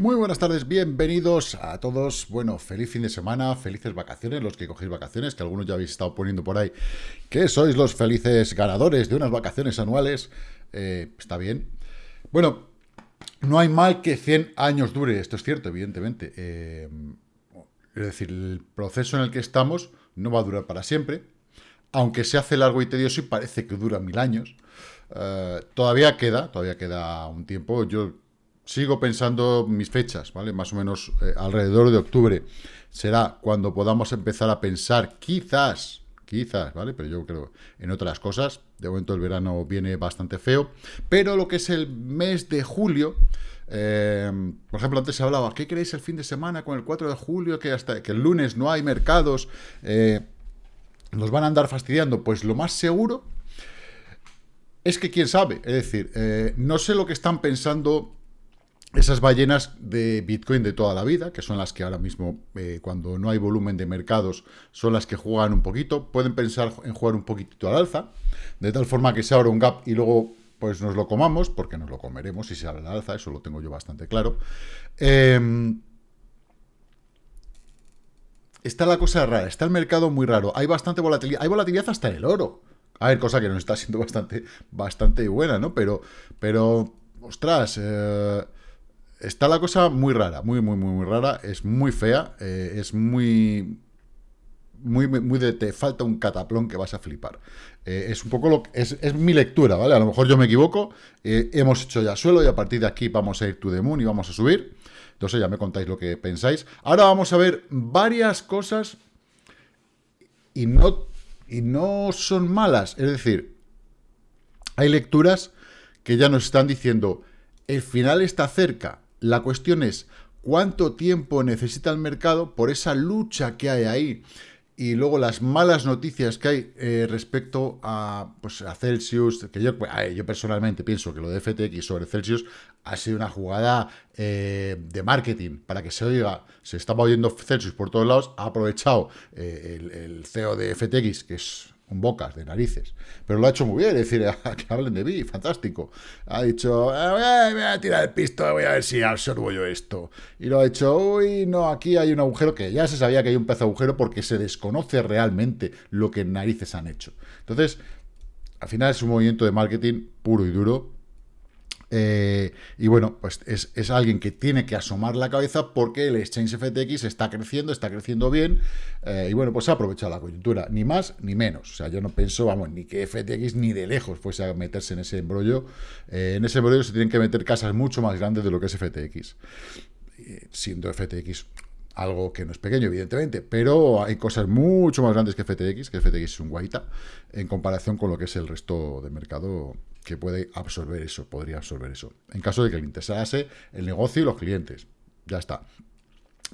Muy buenas tardes, bienvenidos a todos. Bueno, feliz fin de semana, felices vacaciones, los que cogéis vacaciones, que algunos ya habéis estado poniendo por ahí, que sois los felices ganadores de unas vacaciones anuales. Eh, está bien. Bueno, no hay mal que 100 años dure, esto es cierto, evidentemente. Eh, es decir, el proceso en el que estamos no va a durar para siempre, aunque se hace largo y tedioso y parece que dura mil años. Eh, todavía queda, todavía queda un tiempo. Yo sigo pensando mis fechas, ¿vale? Más o menos eh, alrededor de octubre será cuando podamos empezar a pensar, quizás, quizás, ¿vale? Pero yo creo en otras cosas. De momento el verano viene bastante feo. Pero lo que es el mes de julio, eh, por ejemplo, antes se hablaba, ¿qué queréis el fin de semana con el 4 de julio? Que hasta que el lunes no hay mercados, nos van a andar fastidiando. Pues lo más seguro es que quién sabe. Es decir, no sé lo que están pensando esas ballenas de Bitcoin de toda la vida, que son las que ahora mismo, eh, cuando no hay volumen de mercados, son las que juegan un poquito, pueden pensar en jugar un poquitito al alza, de tal forma que se abra un gap y luego pues nos lo comamos, porque nos lo comeremos si se abre al alza, eso lo tengo yo bastante claro. Em, está la cosa rara, está el mercado muy raro, hay bastante volatilidad, hay volatilidad hasta en el oro. A ver, cosa que nos está siendo bastante, bastante buena, ¿no? Pero, pero, ostras, eh, está la cosa muy rara, muy, muy, muy, muy rara. Es muy fea, eh, es muy... Muy, muy de te falta un cataplón que vas a flipar. Eh, es un poco lo que... Es, es, mi lectura, ¿vale? A lo mejor yo me equivoco. Hemos hecho ya suelo y a partir de aquí vamos a ir to the moon y vamos a subir. Entonces ya me contáis lo que pensáis. Ahora vamos a ver varias cosas y no, y no son malas. Es decir, hay lecturas que ya nos están diciendo el final está cerca la cuestión es cuánto tiempo necesita el mercado por esa lucha que hay ahí y luego las malas noticias que hay eh, respecto a, pues, a Celsius, que yo, yo personalmente pienso que lo de FTX sobre Celsius ha sido una jugada eh, de marketing. Para que se oiga, se estaba oyendo Celsius por todos lados, ha aprovechado eh, el, el CEO de FTX, que es con bocas de narices. Pero lo ha hecho muy bien, es decir, que hablen de mí, fantástico. Ha dicho, eh, voy a tirar el pisto, voy a ver si absorbo yo esto. Y lo ha hecho, uy, no, aquí hay un agujero, que ya se sabía que hay un pez agujero porque se desconoce realmente lo que narices han hecho. Entonces, al final es un movimiento de marketing puro y duro, eh, y bueno, pues es, alguien que tiene que asomar la cabeza porque el Exchange FTX está creciendo, está creciendo bien, eh, y bueno, pues ha aprovechado la coyuntura, ni más ni menos. O sea, yo no pienso, vamos, ni que FTX ni de lejos fuese a meterse en ese embrollo. Eh, en ese embrollo se tienen que meter casas mucho más grandes de lo que es FTX. siendo FTX algo que no es pequeño, evidentemente, pero hay cosas mucho más grandes que FTX, que FTX es un guaita, en comparación con lo que es el resto del mercado que puede absorber eso, podría absorber eso. En caso de que le interesase el negocio y los clientes. Ya está.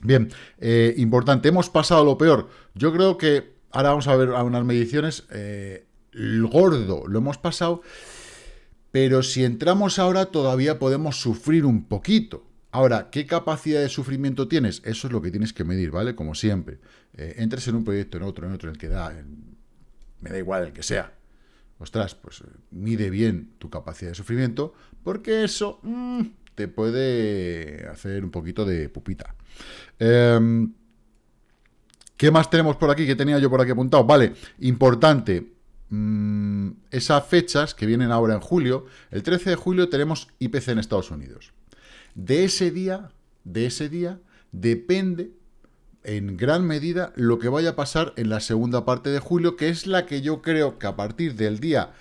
Bien, eh, importante, hemos pasado lo peor. Yo creo que ahora vamos a ver unas mediciones. Eh, gordo lo hemos pasado, pero si entramos ahora todavía podemos sufrir un poquito. Ahora, ¿qué capacidad de sufrimiento tienes? Eso es lo que tienes que medir, ¿vale? Como siempre. Eh, entres en un proyecto, en otro, en otro, en el que da... me da igual el que sea ostras, pues mide bien tu capacidad de sufrimiento, porque eso mm, te puede hacer un poquito de pupita. Em, ¿Qué más tenemos por aquí? ¿Qué tenía yo por aquí apuntado? Vale, importante, mm, esas fechas que vienen ahora en julio, el 13 de julio tenemos IPC en Estados Unidos. De ese día, de ese día, depende en gran medida lo que vaya a pasar en la segunda parte de julio, que es la que yo creo que a partir del día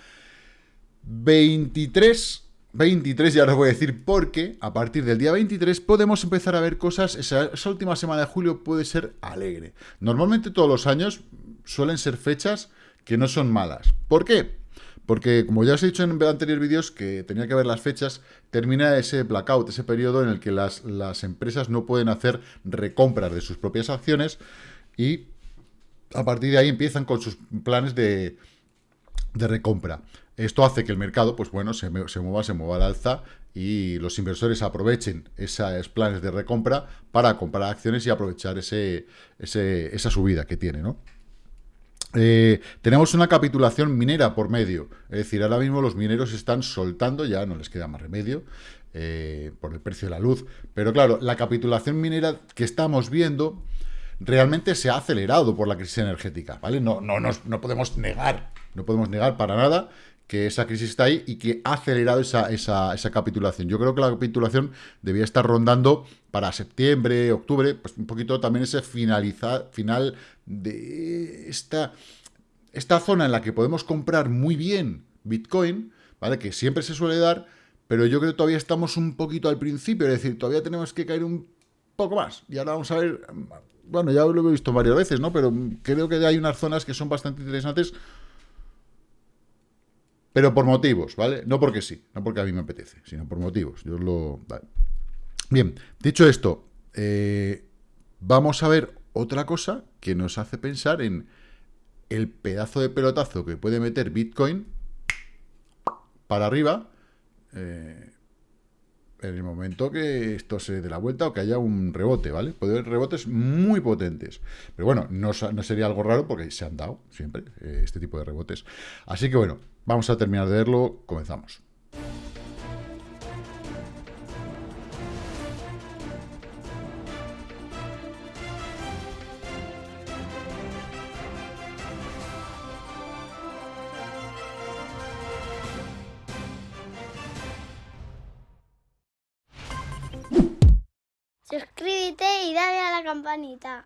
23, 23 ya os voy a decir por qué, a partir del día 23 podemos empezar a ver cosas, esa, esa última semana de julio puede ser alegre. Normalmente todos los años suelen ser fechas que no son malas. ¿Por qué? Porque, como ya os he dicho en anteriores vídeos, que tenía que ver las fechas, termina ese blackout, ese periodo en el que las, empresas no pueden hacer recompras de sus propias acciones y a partir de ahí empiezan con sus planes de, recompra. Esto hace que el mercado, pues bueno, se, mueva, se mueva al alza y los inversores aprovechen esos planes de recompra para comprar acciones y aprovechar ese, esa subida que tiene, ¿no? Eh, tenemos una capitulación minera por medio, es decir, ahora mismo los mineros están soltando, ya no les queda más remedio, eh, por el precio de la luz, pero claro, la capitulación minera que estamos viendo realmente se ha acelerado por la crisis energética, ¿vale? No, no, no podemos negar, no podemos negar para nada que esa crisis está ahí y que ha acelerado esa, esa, capitulación. Yo creo que la capitulación debía estar rondando para septiembre, octubre, pues un poquito también ese finalizar, final de esta, esta zona en la que podemos comprar muy bien Bitcoin, ¿vale? Que siempre se suele dar, pero yo creo que todavía estamos un poquito al principio, es decir, todavía tenemos que caer un poco más. Y ahora vamos a ver, bueno, ya lo he visto varias veces, ¿no? Pero creo que hay unas zonas que son bastante interesantes pero por motivos, ¿vale? No porque sí, no porque a mí me apetece, sino por motivos. Yo lo... Bien, dicho esto, eh, vamos a ver otra cosa que nos hace pensar en el pedazo de pelotazo que puede meter Bitcoin para arriba eh, en el momento que esto se dé la vuelta o que haya un rebote, ¿vale? Puede haber rebotes muy potentes. Pero bueno, no, sería algo raro porque se han dado siempre eh, este tipo de rebotes. Así que bueno, Vamos a terminar de verlo, comenzamos. Suscríbete y dale a la campanita.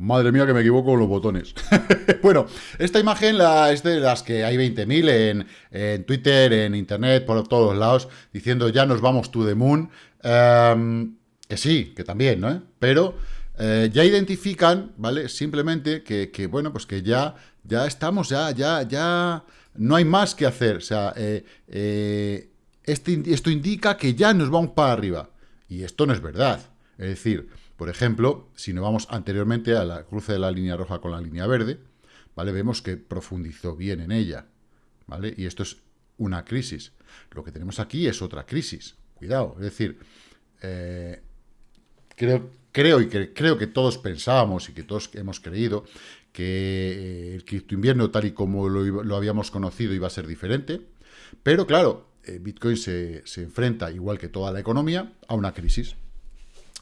Madre mía que me equivoco con los botones. bueno, esta imagen la, es de las que hay 20.000 en, en, Twitter, en Internet, por todos lados, diciendo ya nos vamos to the moon. Em, que sí, que también, ¿no? Pero eh, ya identifican, ¿vale? Simplemente que, bueno, pues que ya, ya estamos, ya, ya, ya... No hay más que hacer. O sea, eh, eh, este, esto indica que ya nos vamos para arriba. Y esto no es verdad. Es decir, por ejemplo, si nos vamos anteriormente a la cruce de la línea roja con la línea verde, ¿vale? Vemos que profundizó bien en ella, ¿vale? Y esto es una crisis. Lo que tenemos aquí es otra crisis. Cuidado, es decir, eh, creo, y que, creo que todos pensábamos y que todos hemos creído que el cripto invierno, tal y como lo, habíamos conocido, iba a ser diferente. Pero claro, eh, Bitcoin se enfrenta, igual que toda la economía, a una crisis.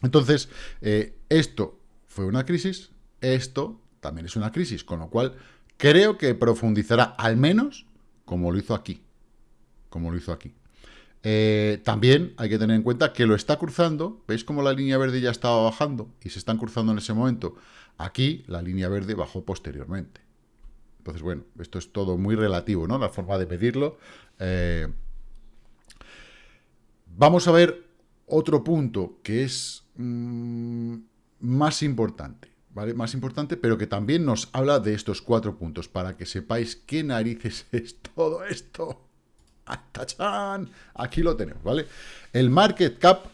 Entonces, eh, esto fue una crisis, esto también es una crisis, con lo cual creo que profundizará al menos como lo hizo aquí, como lo hizo aquí. Eh, también hay que tener en cuenta que lo está cruzando, ¿veis cómo la línea verde ya estaba bajando y se están cruzando en ese momento? Aquí la línea verde bajó posteriormente. Entonces, bueno, esto es todo muy relativo, ¿no? La forma de medirlo. Eh, vamos a ver otro punto que es mm, más importante, ¿vale? Más importante, pero que también nos habla de estos cuatro puntos, para que sepáis qué narices es todo esto. ¡Tachán! Aquí lo tenemos, ¿vale? El market cap,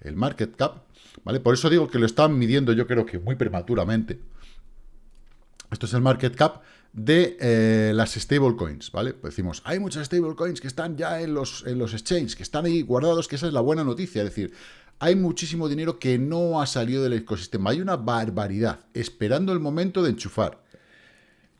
el market cap, ¿vale? Por eso digo que lo están midiendo yo creo que muy prematuramente. Esto es el market cap de eh, las stablecoins, ¿vale? Pues decimos, hay muchas stablecoins que están ya en los, en los exchanges, que están ahí guardados, que esa es la buena noticia, es decir, hay muchísimo dinero que no ha salido del ecosistema, hay una barbaridad, esperando el momento de enchufar.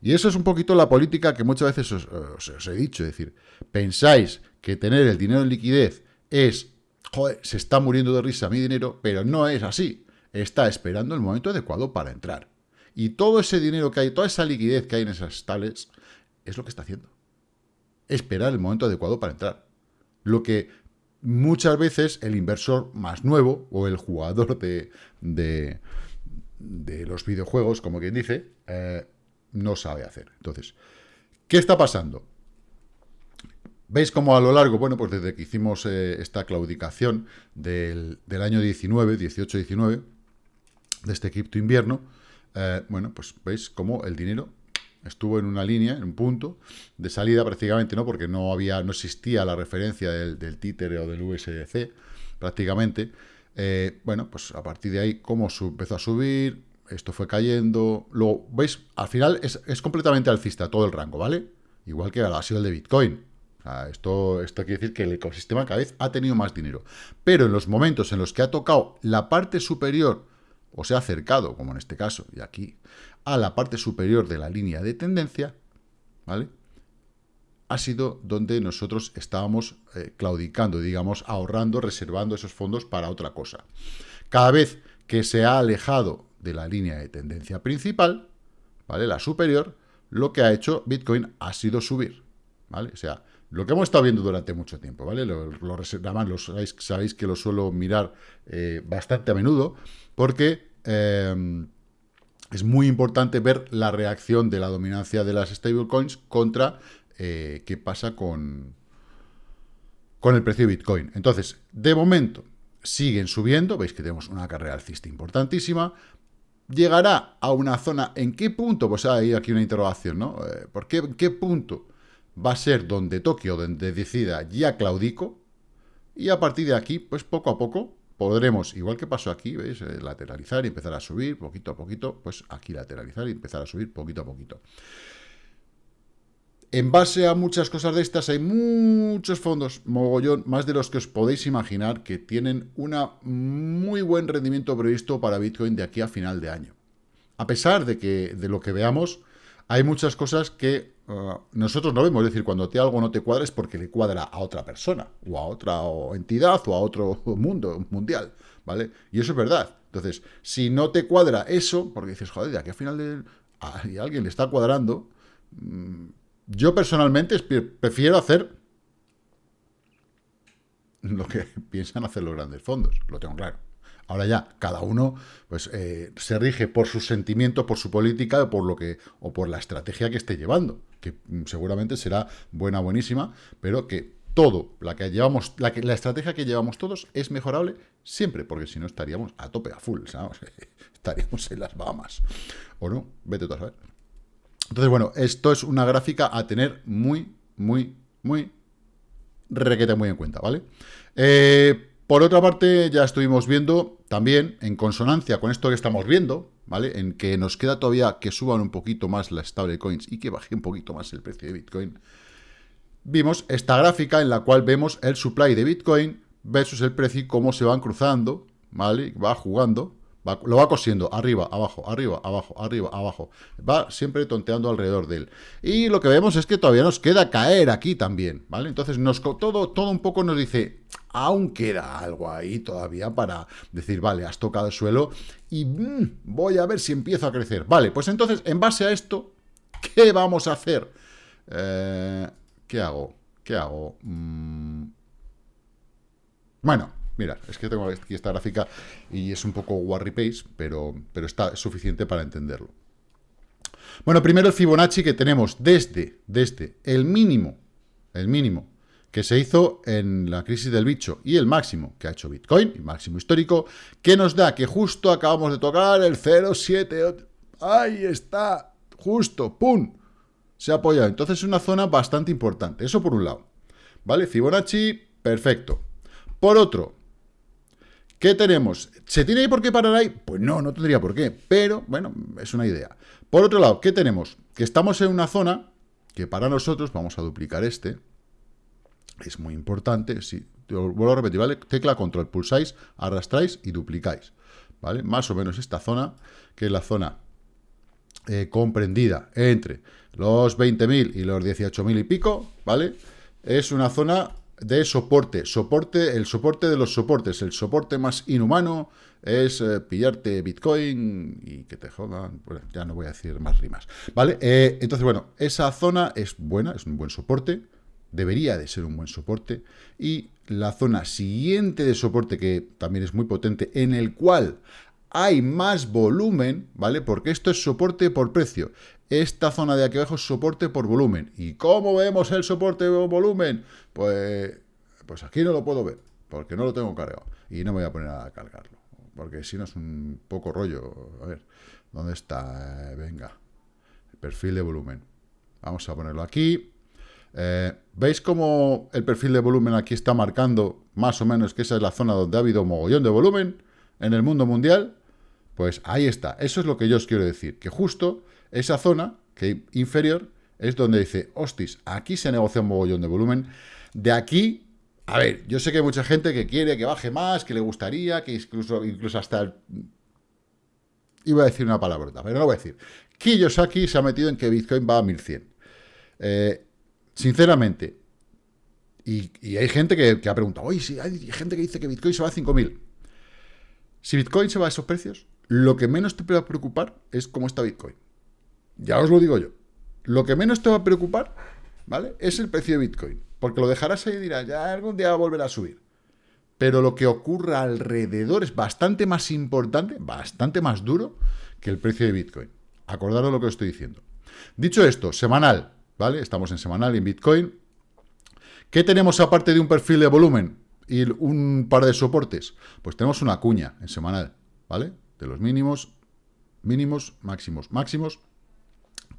Y eso es un poquito la política que muchas veces os, he dicho, es decir, pensáis que tener el dinero en liquidez es, joder, se está muriendo de risa mi dinero, pero no es así, está esperando el momento adecuado para entrar. Y todo ese dinero que hay, toda esa liquidez que hay en esas tales, es lo que está haciendo. Esperar el momento adecuado para entrar. Lo que muchas veces el inversor más nuevo o el jugador de, de, los videojuegos, como quien dice, eh, no sabe hacer. Entonces, ¿qué está pasando? ¿Veis cómo a lo largo, bueno, pues desde que hicimos eh, esta claudicación del, del año 19, 18-19, de este cripto invierno, eh, bueno, pues veis cómo el dinero estuvo en una línea, en un punto de salida prácticamente, ¿no? Porque no había, no existía la referencia del, del títere o del USDC, prácticamente. Eh, bueno, pues a partir de ahí, cómo empezó a subir, esto fue cayendo. Luego, ¿veis? Al final es, completamente alcista todo el rango, ¿vale? Igual que ha sido el de Bitcoin. esto, esto quiere decir que el ecosistema cada vez ha tenido más dinero. Pero en los momentos en los que ha tocado la parte superior o se ha acercado, como en este caso, y aquí, a la parte superior de la línea de tendencia, ¿vale? Ha sido donde nosotros estábamos eh, claudicando, digamos, ahorrando, reservando esos fondos para otra cosa. Cada vez que se ha alejado de la línea de tendencia principal, ¿vale? La superior, lo que ha hecho Bitcoin ha sido subir, ¿vale? O sea, lo que hemos estado viendo durante mucho tiempo, ¿vale? Lo, lo, lo sabéis, sabéis, que lo suelo mirar eh, bastante a menudo, porque eh, es muy importante ver la reacción de la dominancia de las stablecoins contra eh, qué pasa con, con el precio de Bitcoin. Entonces, de momento, siguen subiendo, veis que tenemos una carrera alcista importantísima, llegará a una zona, ¿en qué punto? Pues hay aquí una interrogación, ¿no? Eh, ¿Por qué, qué punto va a ser donde Tokio, decida ya claudico? Y a partir de aquí, pues poco a poco, podremos, igual que pasó aquí, ¿veis? Eh, lateralizar y empezar a subir poquito a poquito, pues aquí lateralizar y empezar a subir poquito a poquito. En base a muchas cosas de estas, hay muchos fondos, mogollón, más de los que os podéis imaginar, que tienen un muy buen rendimiento previsto para Bitcoin de aquí a final de año. A pesar de que de lo que veamos, hay muchas cosas que uh, nosotros no vemos. Es decir, cuando te algo no te cuadra es porque le cuadra a otra persona, o a otra entidad, o a otro mundo mundial, ¿vale? Y eso es verdad. Entonces, si no te cuadra eso, porque dices, joder, de aquí a final de... Alguien le está cuadrando... Mmm, yo personalmente prefiero hacer lo que piensan hacer los grandes fondos, lo tengo claro. Ahora ya, cada uno pues, eh, se rige por su sentimiento, por su política por, lo que, o por la estrategia que esté llevando, que mm, seguramente será buena, buenísima, pero que todo, la, que llevamos, la, que, la estrategia que llevamos todos es mejorable siempre, porque si no estaríamos a tope, a full, ¿sabes? estaríamos en las Bahamas. ¿O no? Vete tú a saber. Entonces, bueno, esto es una gráfica a tener muy, muy, muy requete muy en cuenta, ¿vale? Eh, por otra parte, ya estuvimos viendo también, en consonancia con esto que estamos viendo, ¿vale? En que nos queda todavía que suban un poquito más las stablecoins y que baje un poquito más el precio de Bitcoin. Vimos esta gráfica en la cual vemos el supply de Bitcoin versus el precio y cómo se van cruzando, ¿vale? Va jugando lo va cosiendo, arriba, abajo, arriba, abajo, arriba, abajo. Va siempre tonteando alrededor de él. Y lo que vemos es que todavía nos queda caer aquí también, ¿vale? Entonces, todo, todo un poco nos dice, aún queda algo ahí todavía para decir, vale, has tocado el suelo y mm, voy a ver si empiezo a crecer. Vale, pues entonces, en base a esto, ¿qué vamos a hacer? Eh, ¿Qué hago? ¿Qué hago? Mm. Bueno, Mira, es que tengo aquí esta gráfica y es un poco warry pace, pero, pero está suficiente para entenderlo. Bueno, primero el Fibonacci que tenemos desde, desde el mínimo, el mínimo que se hizo en la crisis del bicho y el máximo que ha hecho Bitcoin, el máximo histórico, que nos da que justo acabamos de tocar el 0,7. Ahí está, justo, ¡pum! Se ha apoyado. Entonces es una zona bastante importante. Eso por un lado. ¿Vale? Fibonacci, perfecto. Por otro, ¿Qué tenemos? ¿Se tiene por qué parar ahí? Pues no, no tendría por qué, pero bueno, es una idea. Por otro lado, ¿qué tenemos? Que estamos en una zona que para nosotros, vamos a duplicar este, es muy importante, si, vuelvo a repetir, ¿vale? Tecla control, pulsáis, arrastráis y duplicáis, ¿vale? Más o menos esta zona, que es la zona eh, comprendida entre los 20.000 y los 18.000 y pico, ¿vale? Es una zona de soporte. Soporte, el soporte de los soportes. El soporte más inhumano es eh, pillarte Bitcoin y que te jodan. Bueno, ya no voy a decir más rimas. ¿Vale? Eh, entonces, bueno, esa zona es buena, es un buen soporte. Debería de ser un buen soporte. Y la zona siguiente de soporte, que también es muy potente, en el cual hay más volumen, ¿vale? Porque esto es soporte por precio. Esta zona de aquí abajo es soporte por volumen. ¿Y cómo vemos el soporte por volumen? Pues, pues aquí no lo puedo ver, porque no lo tengo cargado. Y no voy a poner a cargarlo, porque si no es un poco rollo. A ver, ¿dónde está? Eh, venga, perfil de volumen. Vamos a ponerlo aquí. Eh, ¿Veis cómo el perfil de volumen aquí está marcando más o menos que esa es la zona donde ha habido mogollón de volumen en el mundo mundial? Pues ahí está, eso es lo que yo os quiero decir, que justo esa zona, que inferior, es donde dice, hostis, aquí se negocia un mogollón de volumen, de aquí, a ver, yo sé que hay mucha gente que quiere que baje más, que le gustaría, que incluso, incluso hasta Iba a decir una palabrota, pero no lo voy a decir. Kiyosaki se ha metido en que Bitcoin va a 1100. Eh, sinceramente, y, hay gente que, ha preguntado, oye, si hay gente que dice que Bitcoin se va a 5000. Si Bitcoin se va a esos precios, lo que menos te a preocupar es cómo está Bitcoin. Ya os lo digo yo. Lo que menos te va a preocupar, ¿vale? Es el precio de Bitcoin. Porque lo dejarás ahí y dirás, ya algún día va a volver a subir. Pero lo que ocurra alrededor es bastante más importante, bastante más duro que el precio de Bitcoin. Acordaros lo que os estoy diciendo. Dicho esto, semanal, ¿vale? Estamos en semanal en Bitcoin. ¿Qué tenemos aparte de un perfil de volumen y un par de soportes? Pues tenemos una cuña en semanal, ¿vale? De los mínimos, mínimos, máximos, máximos.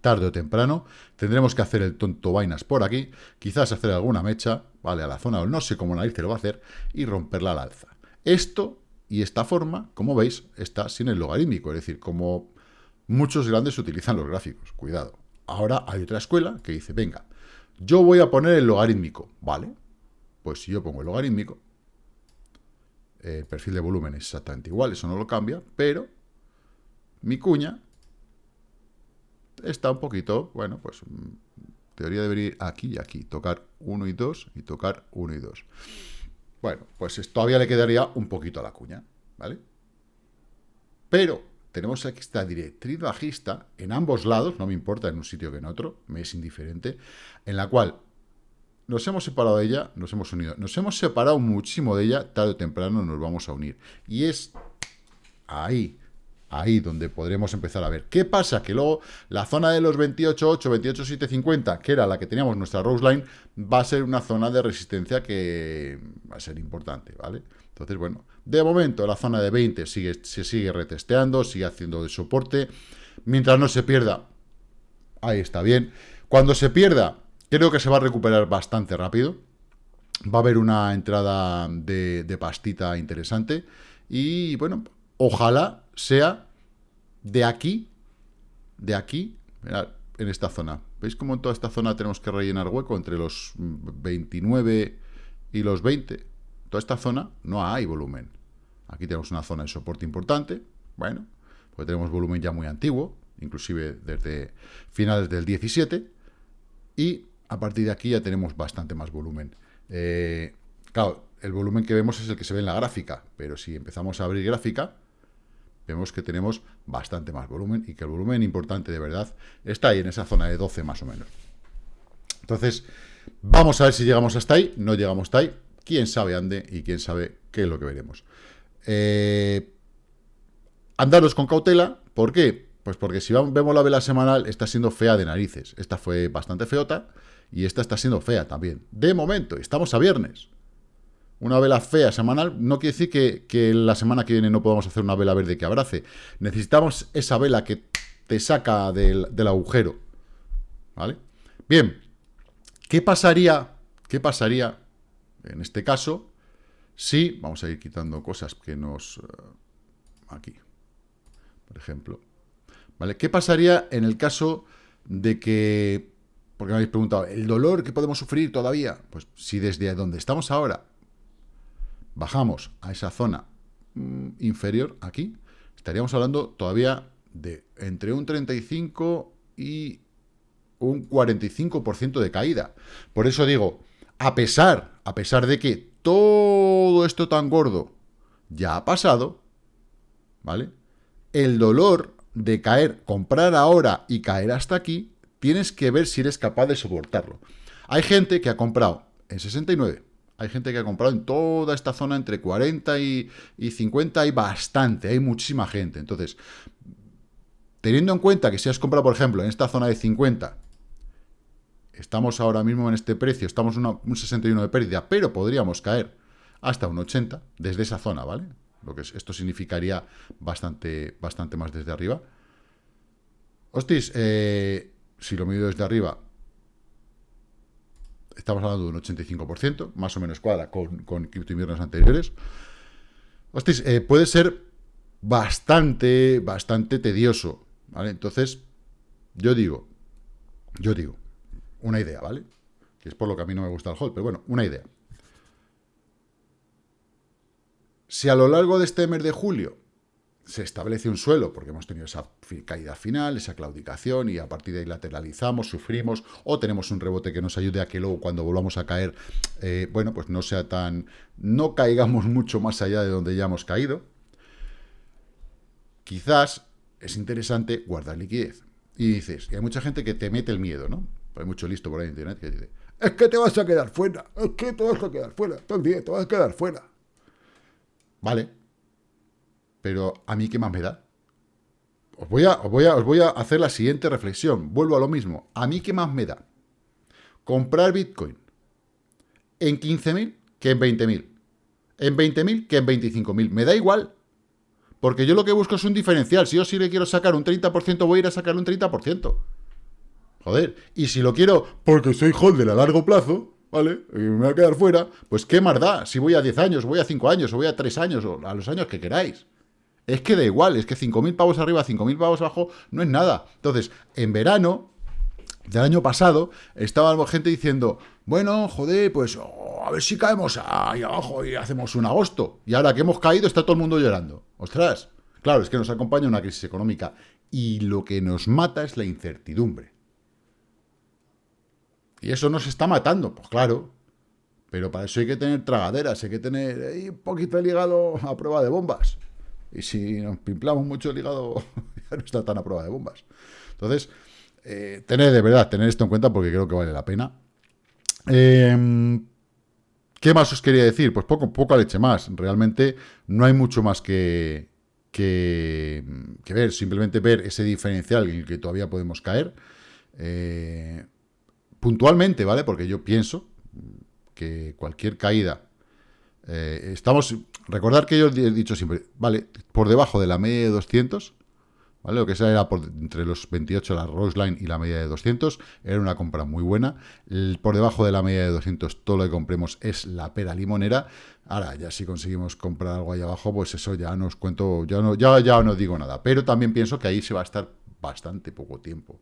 Tarde o temprano tendremos que hacer el tonto vainas por aquí, quizás hacer alguna mecha, ¿vale? A la zona, o no sé cómo nadie lo va a hacer, y romperla al alza. Esto y esta forma, como veis, está sin el logarítmico, es decir, como muchos grandes utilizan los gráficos, cuidado. Ahora hay otra escuela que dice, venga, yo voy a poner el logarítmico, ¿vale? Pues si yo pongo el logarítmico, el perfil de volumen es exactamente igual, eso no lo cambia, pero mi cuña está un poquito, bueno, pues teoría debería ir aquí y aquí, tocar 1 y 2 y tocar 1 y 2. Bueno, pues todavía le quedaría un poquito a la cuña, ¿vale? Pero tenemos aquí esta directriz bajista en ambos lados, no me importa en un sitio que en otro, me es indiferente, en la cual nos hemos separado de ella, nos hemos unido. Nos hemos separado muchísimo de ella, tarde o temprano nos vamos a unir. Y es ahí, ahí donde podremos empezar a ver. ¿Qué pasa? Que luego la zona de los 28.8, 28.750, que era la que teníamos nuestra Rose Line, va a ser una zona de resistencia que va a ser importante, ¿vale? Entonces, bueno, de momento la zona de 20 sigue, se sigue retesteando, sigue haciendo de soporte. Mientras no se pierda, ahí está bien. Cuando se pierda, creo que se va a recuperar bastante rápido. Va a haber una entrada de, pastita interesante. Y bueno, ojalá sea de aquí, de aquí, en esta zona. ¿Veis cómo en toda esta zona tenemos que rellenar hueco entre los 29 y los 20? toda esta zona no hay volumen. Aquí tenemos una zona de soporte importante, bueno, pues tenemos volumen ya muy antiguo, inclusive desde finales del 17, y a partir de aquí ya tenemos bastante más volumen. Eh, claro, el volumen que vemos es el que se ve en la gráfica, pero si empezamos a abrir gráfica, vemos que tenemos bastante más volumen y que el volumen importante de verdad está ahí en esa zona de 12 más o menos. Entonces, vamos a ver si llegamos hasta ahí, no llegamos hasta ahí, quién sabe ande y quién sabe qué es lo que veremos. Eh, andaros con cautela, ¿por qué? Pues porque si vemos la vela semanal, está siendo fea de narices. Esta fue bastante feota y esta está siendo fea también. De momento, estamos a viernes. Una vela fea semanal no quiere decir que, la semana que viene no podamos hacer una vela verde que abrace. Necesitamos esa vela que te saca del, agujero. ¿Vale? Bien, ¿qué pasaría, qué pasaría en este caso, sí, vamos a ir quitando cosas que nos... Eh, aquí, por ejemplo. ¿Vale? ¿Qué pasaría en el caso de que... Porque me habéis preguntado, ¿el dolor que podemos sufrir todavía? Pues si desde donde estamos ahora bajamos a esa zona mm, inferior, aquí, estaríamos hablando todavía de entre un 35 y un 45% de caída. Por eso digo, a pesar, a pesar de que todo esto tan gordo ya ha pasado, ¿vale? El dolor de caer, comprar ahora y caer hasta aquí, tienes que ver si eres capaz de soportarlo. Hay gente que ha comprado en 69, hay gente que ha comprado en toda esta zona entre 40 y, y 50, hay bastante, hay muchísima gente. Entonces, teniendo en cuenta que si has comprado, por ejemplo, en esta zona de 50, Estamos ahora mismo en este precio, estamos en un 61 de pérdida, pero podríamos caer hasta un 80 desde esa zona, ¿vale? Lo que esto significaría bastante, bastante más desde arriba. Hostis, eh, si lo mido desde arriba, estamos hablando de un 85%, más o menos cuadra con, con anteriores. Hostis, eh, puede ser bastante, bastante tedioso, ¿vale? Entonces, yo digo, yo digo, una idea, ¿vale? Que es por lo que a mí no me gusta el hold, pero bueno, una idea. Si a lo largo de este mes de julio se establece un suelo, porque hemos tenido esa caída final, esa claudicación, y a partir de ahí lateralizamos, sufrimos, o tenemos un rebote que nos ayude a que luego cuando volvamos a caer, eh, bueno, pues no sea tan... no caigamos mucho más allá de donde ya hemos caído. Quizás es interesante guardar liquidez. Y dices, y hay mucha gente que te mete el miedo, ¿no? Hay mucho listo por ahí en internet que dice, es que te vas a quedar fuera, es que te vas a quedar fuera, todo el día te vas a quedar fuera. Vale, pero ¿a mí qué más me da? Os voy, a, os, voy a, os voy a hacer la siguiente reflexión. Vuelvo a lo mismo. ¿A mí qué más me da? Comprar Bitcoin en 15.000 que en 20.000. En 20.000 que en 25.000. Me da igual. Porque yo lo que busco es un diferencial. Si yo sí le quiero sacar un 30%, voy a ir a sacar un 30%. Joder. Y si lo quiero porque soy holder a largo plazo, ¿vale? Y me voy a quedar fuera, pues qué más da. Si voy a 10 años, voy a 5 años, o voy a 3 años, o a los años que queráis. Es que da igual, es que 5.000 pavos arriba, 5.000 pavos abajo, no es nada. Entonces, en verano del año pasado, estaba gente diciendo, bueno, joder, pues oh, a ver si caemos ahí abajo y hacemos un agosto. Y ahora que hemos caído, está todo el mundo llorando. Ostras, claro, es que nos acompaña una crisis económica. Y lo que nos mata es la incertidumbre. Y eso nos está matando, pues claro. Pero para eso hay que tener tragaderas, hay que tener un poquito de hígado a prueba de bombas. Y si nos pimplamos mucho el hígado, ya no está tan a prueba de bombas. Entonces, eh, tener de verdad, tener esto en cuenta porque creo que vale la pena. Em, ¿Qué más os quería decir? Pues poco, poca leche más. Realmente no hay mucho más que, que, ver. Simplemente ver ese diferencial en el que todavía podemos caer. Eh, puntualmente, ¿vale? Porque yo pienso que cualquier caída eh, estamos, recordar que yo he dicho siempre, vale, por debajo de la media de 200, ¿vale? Lo que sea era por, entre los 28, la Roseline y la media de 200, era una compra muy buena. por debajo de la media de 200, todo lo que compremos es la pera limonera. Ahora, ya si conseguimos comprar algo ahí abajo, pues eso ya nos cuento, ya no, ya, ya no digo nada. Pero también pienso que ahí se va a estar bastante poco tiempo.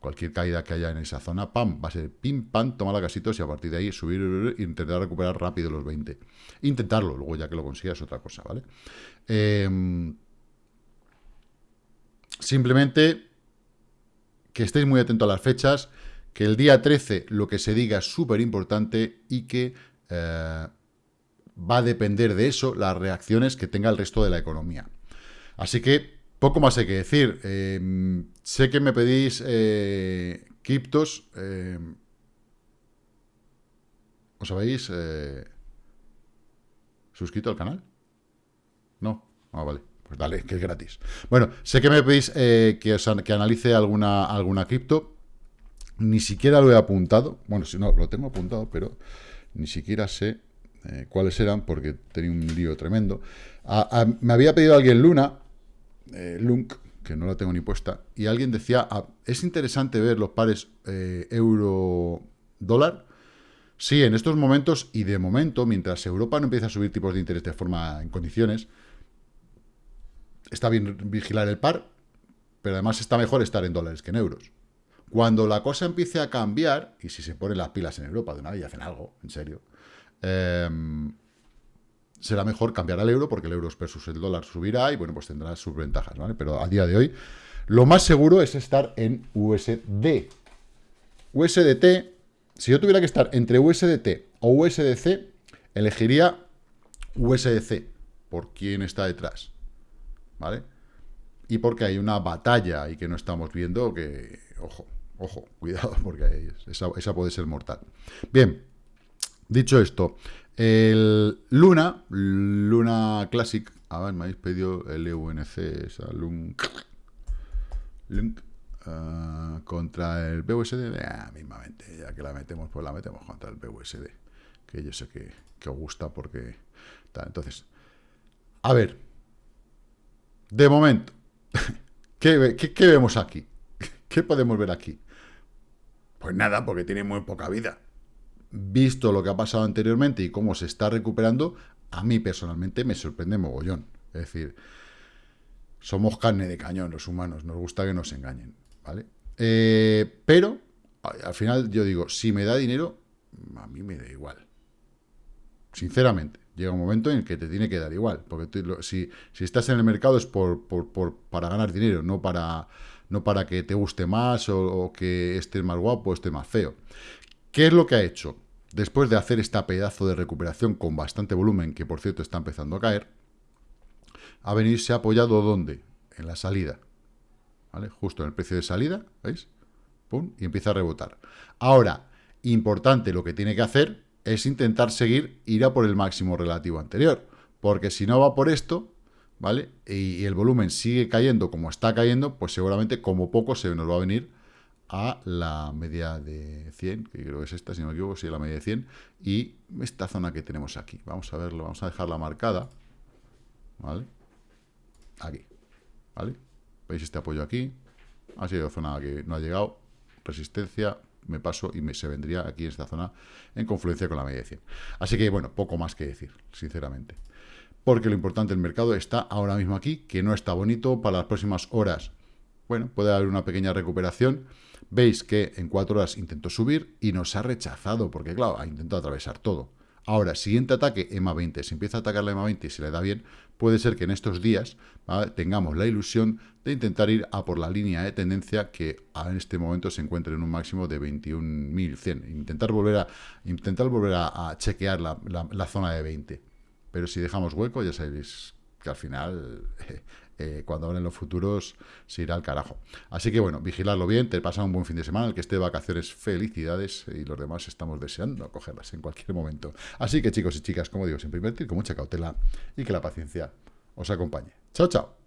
Cualquier caída que haya en esa zona, pam, va a ser pim, pam, toma la casitos y a partir de ahí subir e intentar recuperar rápido los 20. Intentarlo, luego ya que lo consigas otra cosa, ¿vale? Em, simplemente que estéis muy atentos a las fechas, que el día 13 lo que se diga es súper importante y que eh, va a depender de eso las reacciones que tenga el resto de la economía. Así que poco más hay que decir. Em, sé que me pedís eh, criptos. Em, ¿Os habéis eh, suscrito al canal? No. Ah, vale. Pues dale, que es gratis. Bueno, sé que me pedís eh, que, que analice alguna, alguna cripto. Ni siquiera lo he apuntado. Bueno, si no, lo tengo apuntado, pero ni siquiera sé cuáles eran porque tenía un lío tremendo. Me había pedido alguien Luna, eh, Lunk, que no la tengo ni puesta, y alguien decía, ah, es interesante ver los pares eh, euro-dólar. Sí, en estos momentos, y de momento, mientras Europa no empieza a subir tipos de interés de forma en condiciones, está bien vigilar el par, pero además está mejor estar en dólares que en euros. Cuando la cosa empiece a cambiar, y si se ponen las pilas en Europa de una vez y hacen algo, en serio, eh, será mejor cambiar al euro porque el euro versus el dólar subirá y bueno, pues tendrá sus ventajas, ¿vale? Pero a día de hoy, lo más seguro es estar en USD. USDT, si yo tuviera que estar entre USDT o USDC, elegiría USDC, por quién está detrás, ¿vale? Y porque hay una batalla y que no estamos viendo que, ojo, ojo, cuidado, porque esa, esa puede ser mortal. Bien, dicho esto, el Luna, Luna Classic, a ver, me habéis pedido el EUNC, esa Lunk uh, contra el BUSD, ah, mismamente, ya que la metemos, pues la metemos contra el BUSD, que yo sé que, os gusta porque... Entonces, a ver, de momento, ¿qué, qué, qué vemos aquí? ¿Qué podemos ver aquí? Pues nada, porque tiene muy poca vida visto lo que ha pasado anteriormente y cómo se está recuperando, a mí personalmente me sorprende mogollón. Es decir, somos carne de cañón los humanos, nos gusta que nos engañen, ¿vale? Eh, pero, al final yo digo, si me da dinero, a mí me da igual. Sinceramente. llega un momento en el que te tiene que dar igual, porque si, si, estás en el mercado es por, por, para ganar dinero, no para, no para que te guste más o, que estés más guapo o estés más feo. ¿Qué es lo que ha hecho? Después de hacer esta pedazo de recuperación con bastante volumen, que por cierto está empezando a caer, a ha apoyado ¿dónde? En la salida. ¿Vale? Justo en el precio de salida, ¿veis? Pum, y empieza a rebotar. Ahora, importante lo que tiene que hacer es intentar seguir, ir a por el máximo relativo anterior. Porque si no va por esto, ¿vale? Y, el volumen sigue cayendo como está cayendo, pues seguramente como poco se nos va a venir a la media de 100, que creo que es esta, si no me equivoco, sí, la media de 100, y esta zona que tenemos aquí. Vamos a verlo, vamos a dejarla marcada, ¿vale? Aquí, ¿vale? ¿Veis este apoyo aquí? Ha sido zona que no ha llegado, resistencia, me paso y me, se vendría aquí en esta zona en confluencia con la media de 100. Así que, bueno, poco más que decir, sinceramente. Porque lo importante del mercado está ahora mismo aquí, que no está bonito para las próximas horas. Bueno, puede haber una pequeña recuperación. Veis que en cuatro horas intentó subir y nos ha rechazado, porque claro, ha intentado atravesar todo. Ahora, siguiente ataque, EMA 20. Si empieza a atacar la EMA 20 y se le da bien, puede ser que en estos días tengamos la ilusión de intentar ir a por la línea de tendencia que en este momento se encuentra en un máximo de 21.100. Intentar volver a, intentar volver a, chequear la, la zona de 20. Pero si dejamos hueco, ya sabéis que al final Eh, cuando hablen los futuros se irá al carajo. Así que bueno, vigilarlo bien, te pasa un buen fin de semana, el que esté de vacaciones, felicidades, y los demás estamos deseando cogerlas en cualquier momento. Así que chicos y chicas, como digo, siempre invertir con mucha cautela y que la paciencia os acompañe. Chao, chao.